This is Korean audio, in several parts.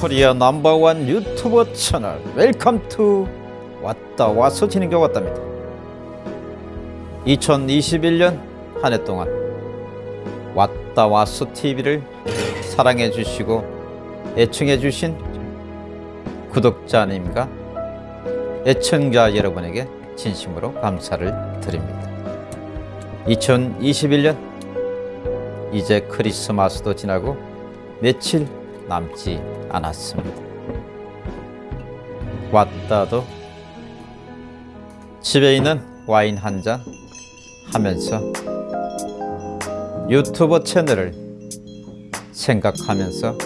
Korea number one 유튜버 채널 welcome to 왔다 와서 게 왔답니다. 2021년 한 해 동안 왔다 와서 TV를 사랑해 주시고 애청해 주신 구독자님과 애청자 여러분에게 진심으로 감사를 드립니다. 2021년 이제 크리스마스도 지나고 며칠 남지 않았습니다. 왔다도 집에 있는 와인 한 잔 하면서 유튜버 채널을 생각하면서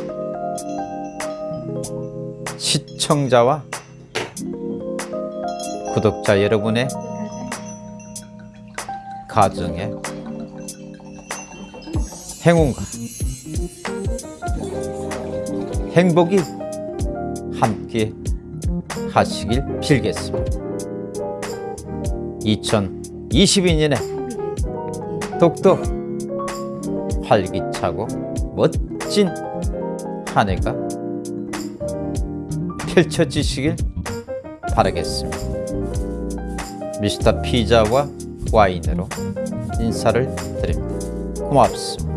시청자와 구독자 여러분의 가정에 행운과 행복이 함께 하시길 빌겠습니다. 2022년에 똑똑 활기차고 멋진 한 해가 펼쳐지시길 바라겠습니다. 미스터 피자와 와인으로 인사를 드립니다. 고맙습니다.